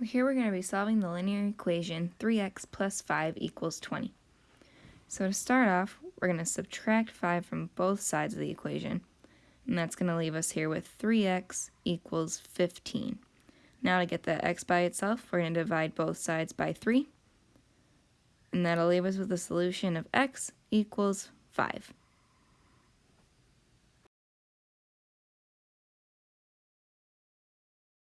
Here we're going to be solving the linear equation 3x plus 5 equals 20. So to start off, we're going to subtract 5 from both sides of the equation, and that's going to leave us here with 3x equals 15. Now to get the x by itself, we're going to divide both sides by 3, and that'll leave us with a solution of x equals 5.